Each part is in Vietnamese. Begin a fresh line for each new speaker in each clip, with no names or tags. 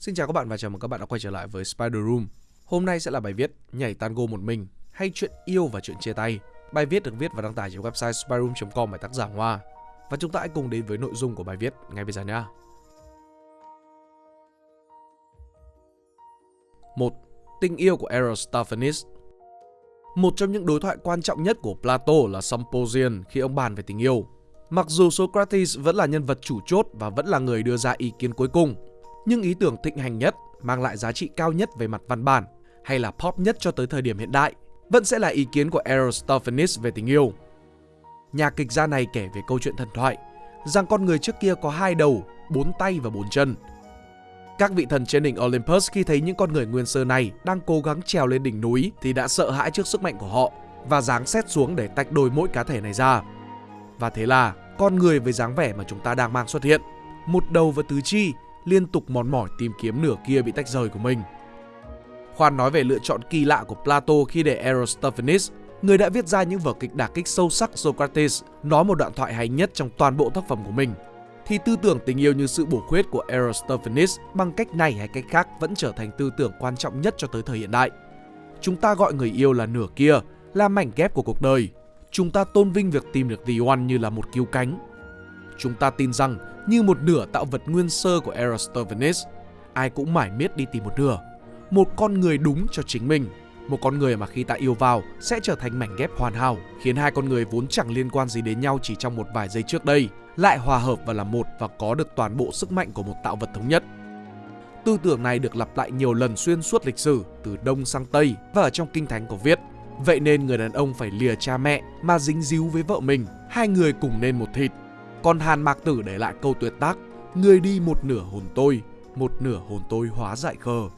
Xin chào các bạn và chào mừng các bạn đã quay trở lại với Spider Room. Hôm nay sẽ là bài viết Nhảy tango một mình hay chuyện yêu và chuyện chia tay. Bài viết được viết và đăng tải trên website spiderroom.com bởi tác giả Hoa. Và chúng ta hãy cùng đến với nội dung của bài viết ngay bây giờ nhé. 1. Tình yêu của Aristophanes Một trong những đối thoại quan trọng nhất của Plato là Symposium khi ông bàn về tình yêu. Mặc dù Socrates vẫn là nhân vật chủ chốt và vẫn là người đưa ra ý kiến cuối cùng, nhưng ý tưởng thịnh hành nhất, mang lại giá trị cao nhất về mặt văn bản hay là pop nhất cho tới thời điểm hiện đại vẫn sẽ là ý kiến của Aristophanes về tình yêu. Nhà kịch gia này kể về câu chuyện thần thoại rằng con người trước kia có hai đầu, bốn tay và bốn chân. Các vị thần trên đỉnh Olympus khi thấy những con người nguyên sơ này đang cố gắng trèo lên đỉnh núi thì đã sợ hãi trước sức mạnh của họ và giáng xét xuống để tách đôi mỗi cá thể này ra. Và thế là con người với dáng vẻ mà chúng ta đang mang xuất hiện, một đầu và tứ chi liên tục mòn mỏi tìm kiếm nửa kia bị tách rời của mình. Khoan nói về lựa chọn kỳ lạ của Plato khi để Aristophanes, người đã viết ra những vở kịch đả kích sâu sắc Socrates, nói một đoạn thoại hay nhất trong toàn bộ tác phẩm của mình, thì tư tưởng tình yêu như sự bổ khuyết của Aristophanes bằng cách này hay cách khác vẫn trở thành tư tưởng quan trọng nhất cho tới thời hiện đại. Chúng ta gọi người yêu là nửa kia, là mảnh ghép của cuộc đời. Chúng ta tôn vinh việc tìm được The One như là một cứu cánh. Chúng ta tin rằng như một nửa tạo vật nguyên sơ của Aristophanes, ai cũng mải miết đi tìm một nửa. Một con người đúng cho chính mình, một con người mà khi ta yêu vào sẽ trở thành mảnh ghép hoàn hảo, khiến hai con người vốn chẳng liên quan gì đến nhau chỉ trong một vài giây trước đây, lại hòa hợp và là một và có được toàn bộ sức mạnh của một tạo vật thống nhất. Tư tưởng này được lặp lại nhiều lần xuyên suốt lịch sử, từ Đông sang Tây và ở trong Kinh Thánh có viết. Vậy nên người đàn ông phải lìa cha mẹ mà dính díu với vợ mình, hai người cùng nên một thịt. Còn Hàn Mạc Tử để lại câu tuyệt tác, người đi một nửa hồn tôi, một nửa hồn tôi hóa dại khờ.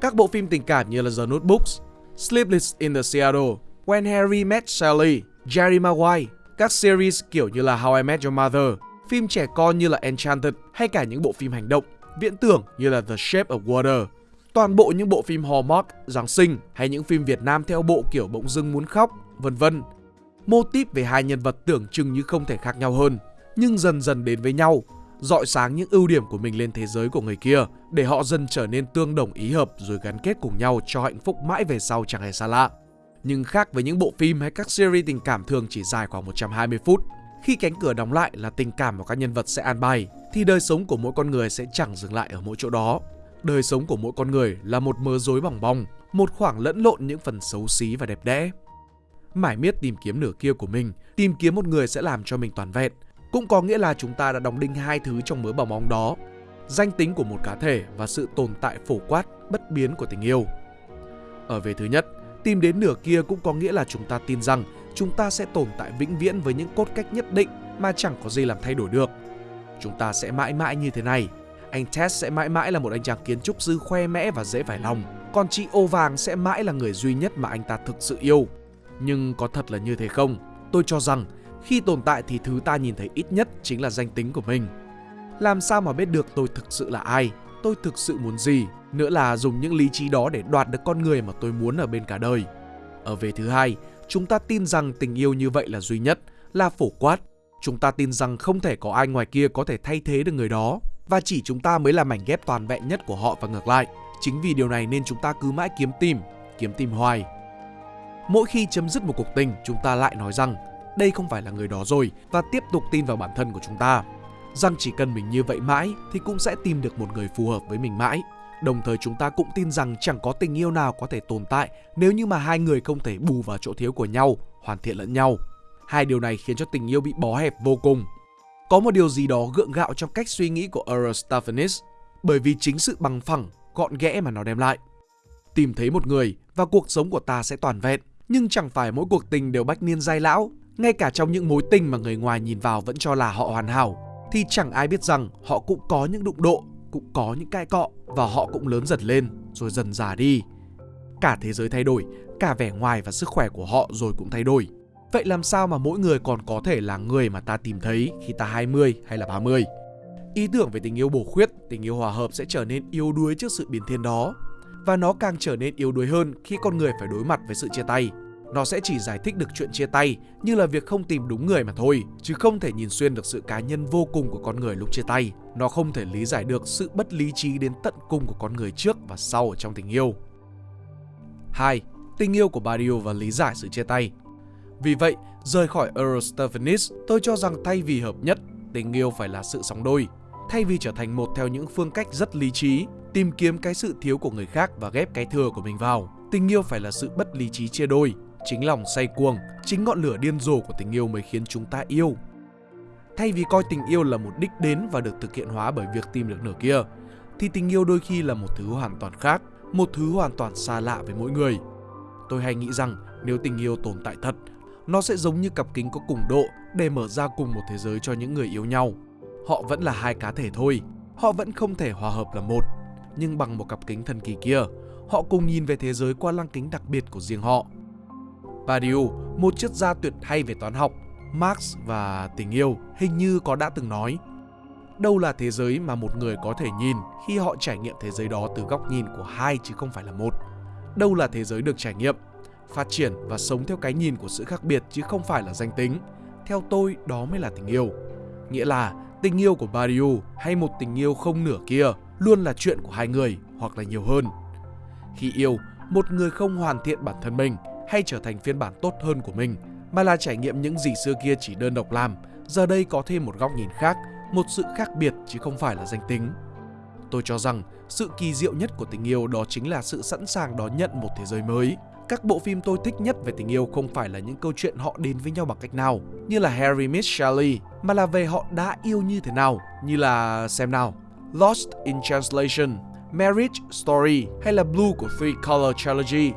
Các bộ phim tình cảm như là The Notebooks, Sleepless in the Seattle, When Harry Met Sally, Jerry Maguire, các series kiểu như là How I Met Your Mother, phim trẻ con như là Enchanted hay cả những bộ phim hành động, viễn tưởng như là The Shape of Water. Toàn bộ những bộ phim Hallmark, Giáng sinh hay những phim Việt Nam theo bộ kiểu bỗng dưng muốn khóc, vân vân. Mô típ về hai nhân vật tưởng chừng như không thể khác nhau hơn, nhưng dần dần đến với nhau, dọi sáng những ưu điểm của mình lên thế giới của người kia để họ dần trở nên tương đồng ý hợp rồi gắn kết cùng nhau cho hạnh phúc mãi về sau chẳng hề xa lạ. Nhưng khác với những bộ phim hay các series tình cảm thường chỉ dài khoảng 120 phút, khi cánh cửa đóng lại là tình cảm của các nhân vật sẽ an bài, thì đời sống của mỗi con người sẽ chẳng dừng lại ở mỗi chỗ đó. Đời sống của mỗi con người là một mớ rối bỏng bong, một khoảng lẫn lộn những phần xấu xí và đẹp đẽ. Mải miết tìm kiếm nửa kia của mình, tìm kiếm một người sẽ làm cho mình toàn vẹn, cũng có nghĩa là chúng ta đã đóng đinh hai thứ trong mớ bảo bóng đó. Danh tính của một cá thể và sự tồn tại phổ quát, bất biến của tình yêu. Ở về thứ nhất, tìm đến nửa kia cũng có nghĩa là chúng ta tin rằng chúng ta sẽ tồn tại vĩnh viễn với những cốt cách nhất định mà chẳng có gì làm thay đổi được. Chúng ta sẽ mãi mãi như thế này. Anh Tess sẽ mãi mãi là một anh chàng kiến trúc sư khoe mẽ và dễ phải lòng. Còn chị ô vàng sẽ mãi là người duy nhất mà anh ta thực sự yêu. Nhưng có thật là như thế không? Tôi cho rằng khi tồn tại thì thứ ta nhìn thấy ít nhất chính là danh tính của mình. Làm sao mà biết được tôi thực sự là ai, tôi thực sự muốn gì, nữa là dùng những lý trí đó để đoạt được con người mà tôi muốn ở bên cả đời. Ở về thứ hai, chúng ta tin rằng tình yêu như vậy là duy nhất, là phổ quát. Chúng ta tin rằng không thể có ai ngoài kia có thể thay thế được người đó và chỉ chúng ta mới là mảnh ghép toàn vẹn nhất của họ và ngược lại. Chính vì điều này nên chúng ta cứ mãi kiếm tìm, kiếm tìm hoài. Mỗi khi chấm dứt một cuộc tình, chúng ta lại nói rằng đây không phải là người đó rồi và tiếp tục tin vào bản thân của chúng ta. Rằng chỉ cần mình như vậy mãi thì cũng sẽ tìm được một người phù hợp với mình mãi. Đồng thời chúng ta cũng tin rằng chẳng có tình yêu nào có thể tồn tại nếu như mà hai người không thể bù vào chỗ thiếu của nhau, hoàn thiện lẫn nhau. Hai điều này khiến cho tình yêu bị bó hẹp vô cùng. Có một điều gì đó gượng gạo trong cách suy nghĩ của Aristophanes bởi vì chính sự bằng phẳng, gọn ghẽ mà nó đem lại. Tìm thấy một người và cuộc sống của ta sẽ toàn vẹn, nhưng chẳng phải mỗi cuộc tình đều bách niên giai lão ngay cả trong những mối tình mà người ngoài nhìn vào vẫn cho là họ hoàn hảo thì chẳng ai biết rằng họ cũng có những đụng độ, cũng có những cãi cọ và họ cũng lớn dần lên rồi dần già đi. Cả thế giới thay đổi, cả vẻ ngoài và sức khỏe của họ rồi cũng thay đổi. Vậy làm sao mà mỗi người còn có thể là người mà ta tìm thấy khi ta 20 hay là 30? Ý tưởng về tình yêu bổ khuyết, tình yêu hòa hợp sẽ trở nên yếu đuối trước sự biến thiên đó. Và nó càng trở nên yếu đuối hơn khi con người phải đối mặt với sự chia tay nó sẽ chỉ giải thích được chuyện chia tay như là việc không tìm đúng người mà thôi, chứ không thể nhìn xuyên được sự cá nhân vô cùng của con người lúc chia tay. Nó không thể lý giải được sự bất lý trí đến tận cùng của con người trước và sau ở trong tình yêu. 2. Tình yêu của Barrio và lý giải sự chia tay Vì vậy, rời khỏi Eurostephanis, tôi cho rằng thay vì hợp nhất, tình yêu phải là sự sóng đôi. Thay vì trở thành một theo những phương cách rất lý trí, tìm kiếm cái sự thiếu của người khác và ghép cái thừa của mình vào, tình yêu phải là sự bất lý trí chia đôi. Chính lòng say cuồng, chính ngọn lửa điên rồ của tình yêu mới khiến chúng ta yêu. Thay vì coi tình yêu là một đích đến và được thực hiện hóa bởi việc tìm được nửa kia, thì tình yêu đôi khi là một thứ hoàn toàn khác, một thứ hoàn toàn xa lạ với mỗi người. Tôi hay nghĩ rằng nếu tình yêu tồn tại thật, nó sẽ giống như cặp kính có cùng độ để mở ra cùng một thế giới cho những người yêu nhau. Họ vẫn là hai cá thể thôi, họ vẫn không thể hòa hợp là một, nhưng bằng một cặp kính thần kỳ kia, họ cùng nhìn về thế giới qua lăng kính đặc biệt của riêng họ. Badiou, một triết gia tuyệt hay về toán học, Marx và tình yêu hình như có đã từng nói. Đâu là thế giới mà một người có thể nhìn khi họ trải nghiệm thế giới đó từ góc nhìn của hai chứ không phải là một? Đâu là thế giới được trải nghiệm phát triển và sống theo cái nhìn của sự khác biệt chứ không phải là danh tính? Theo tôi đó mới là tình yêu. Nghĩa là tình yêu của Badiou hay một tình yêu không nửa kia luôn là chuyện của hai người hoặc là nhiều hơn. Khi yêu một người không hoàn thiện bản thân mình hay trở thành phiên bản tốt hơn của mình mà là trải nghiệm những gì xưa kia chỉ đơn độc làm giờ đây có thêm một góc nhìn khác một sự khác biệt chứ không phải là danh tính tôi cho rằng sự kỳ diệu nhất của tình yêu đó chính là sự sẵn sàng đón nhận một thế giới mới các bộ phim tôi thích nhất về tình yêu không phải là những câu chuyện họ đến với nhau bằng cách nào như là Harry Miss Sally mà là về họ đã yêu như thế nào như là xem nào Lost in Translation, Marriage Story hay là Blue của Three Color Trilogy.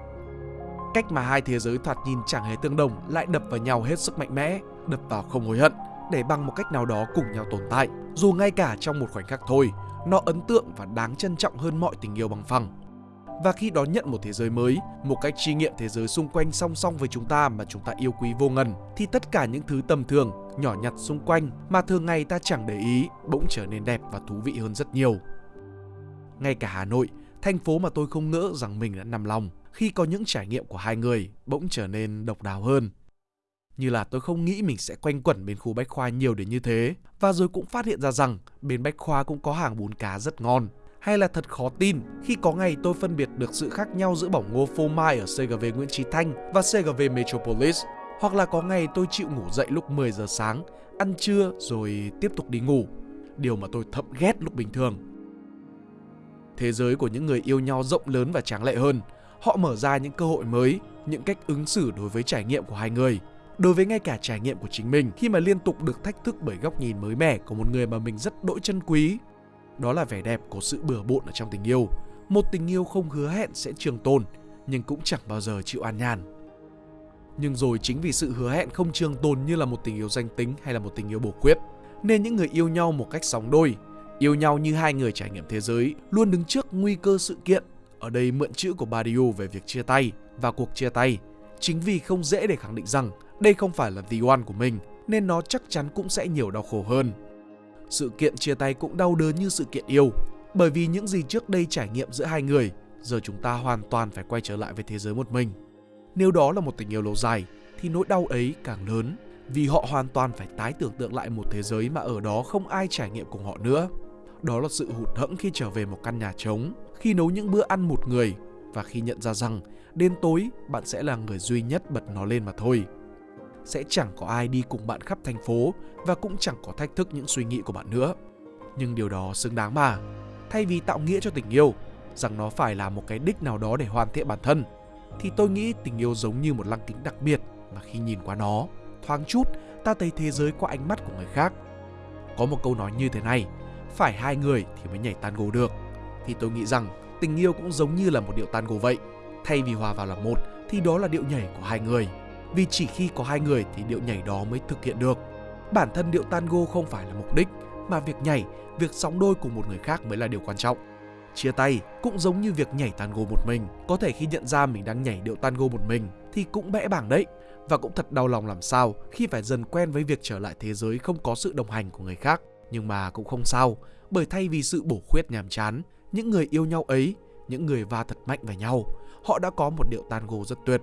Cách mà hai thế giới thoạt nhìn chẳng hề tương đồng lại đập vào nhau hết sức mạnh mẽ, đập vào không hối hận để bằng một cách nào đó cùng nhau tồn tại. Dù ngay cả trong một khoảnh khắc thôi, nó ấn tượng và đáng trân trọng hơn mọi tình yêu bằng phẳng. Và khi đón nhận một thế giới mới, một cách tri nghiệm thế giới xung quanh song song với chúng ta mà chúng ta yêu quý vô ngần, thì tất cả những thứ tầm thường, nhỏ nhặt xung quanh mà thường ngày ta chẳng để ý bỗng trở nên đẹp và thú vị hơn rất nhiều. Ngay cả Hà Nội, thành phố mà tôi không ngỡ rằng mình đã nằm lòng khi có những trải nghiệm của hai người bỗng trở nên độc đáo hơn. Như là tôi không nghĩ mình sẽ quanh quẩn bên khu Bách Khoa nhiều đến như thế Và rồi cũng phát hiện ra rằng bên Bách Khoa cũng có hàng bún cá rất ngon hay là thật khó tin khi có ngày tôi phân biệt được sự khác nhau giữa bỏng ngô phô mai ở CGV Nguyễn Trí Thanh và CGV Metropolis hoặc là có ngày tôi chịu ngủ dậy lúc 10 giờ sáng, ăn trưa rồi tiếp tục đi ngủ. Điều mà tôi thậm ghét lúc bình thường. Thế giới của những người yêu nhau rộng lớn và tráng lệ hơn. Họ mở ra những cơ hội mới, những cách ứng xử đối với trải nghiệm của hai người đối với ngay cả trải nghiệm của chính mình khi mà liên tục được thách thức bởi góc nhìn mới mẻ của một người mà mình rất đỗi chân quý. Đó là vẻ đẹp của sự bừa bộn ở trong tình yêu. Một tình yêu không hứa hẹn sẽ trường tồn, nhưng cũng chẳng bao giờ chịu an nhàn. Nhưng rồi chính vì sự hứa hẹn không trường tồn như là một tình yêu danh tính hay là một tình yêu bổ quyết, nên những người yêu nhau một cách sóng đôi, yêu nhau như hai người trải nghiệm thế giới, luôn đứng trước nguy cơ sự kiện. Ở đây mượn chữ của Badiou về việc chia tay và cuộc chia tay chính vì không dễ để khẳng định rằng đây không phải là the one của mình nên nó chắc chắn cũng sẽ nhiều đau khổ hơn. Sự kiện chia tay cũng đau đớn như sự kiện yêu, bởi vì những gì trước đây trải nghiệm giữa hai người, giờ chúng ta hoàn toàn phải quay trở lại với thế giới một mình. Nếu đó là một tình yêu lâu dài, thì nỗi đau ấy càng lớn, vì họ hoàn toàn phải tái tưởng tượng lại một thế giới mà ở đó không ai trải nghiệm cùng họ nữa. Đó là sự hụt hẫng khi trở về một căn nhà trống, khi nấu những bữa ăn một người và khi nhận ra rằng đến tối bạn sẽ là người duy nhất bật nó lên mà thôi sẽ chẳng có ai đi cùng bạn khắp thành phố và cũng chẳng có thách thức những suy nghĩ của bạn nữa. Nhưng điều đó xứng đáng mà. Thay vì tạo nghĩa cho tình yêu, rằng nó phải là một cái đích nào đó để hoàn thiện bản thân, thì tôi nghĩ tình yêu giống như một lăng kính đặc biệt mà khi nhìn qua nó, thoáng chút ta thấy thế giới qua ánh mắt của người khác. Có một câu nói như thế này, phải hai người thì mới nhảy tango được. Thì tôi nghĩ rằng tình yêu cũng giống như là một điệu tango vậy. Thay vì hòa vào là một thì đó là điệu nhảy của hai người vì chỉ khi có hai người thì điệu nhảy đó mới thực hiện được. Bản thân điệu tango không phải là mục đích, mà việc nhảy, việc sóng đôi cùng một người khác mới là điều quan trọng. Chia tay cũng giống như việc nhảy tango một mình, có thể khi nhận ra mình đang nhảy điệu tango một mình thì cũng bẽ bảng đấy. Và cũng thật đau lòng làm sao khi phải dần quen với việc trở lại thế giới không có sự đồng hành của người khác. Nhưng mà cũng không sao, bởi thay vì sự bổ khuyết nhàm chán, những người yêu nhau ấy, những người va thật mạnh vào nhau, họ đã có một điệu tango rất tuyệt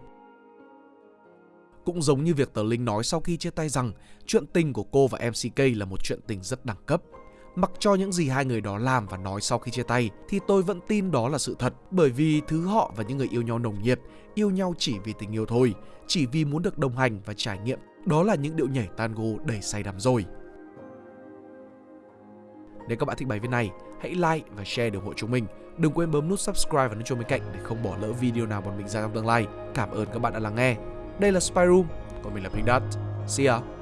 Cũng giống như việc tờ Linh nói sau khi chia tay rằng chuyện tình của cô và MCK là một chuyện tình rất đẳng cấp. Mặc cho những gì hai người đó làm và nói sau khi chia tay thì tôi vẫn tin đó là sự thật bởi vì thứ họ và những người yêu nhau nồng nhiệt, yêu nhau chỉ vì tình yêu thôi, chỉ vì muốn được đồng hành và trải nghiệm. Đó là những điệu nhảy tango đầy say đắm rồi. Nếu các bạn thích bài viết này, hãy like và share để ủng hộ chúng mình. Đừng quên bấm nút subscribe và nút chuông bên cạnh để không bỏ lỡ video nào bọn mình ra trong tương lai. Cảm ơn các bạn đã lắng nghe. Đây là Spyroom, còn mình là Pink Dot. See ya!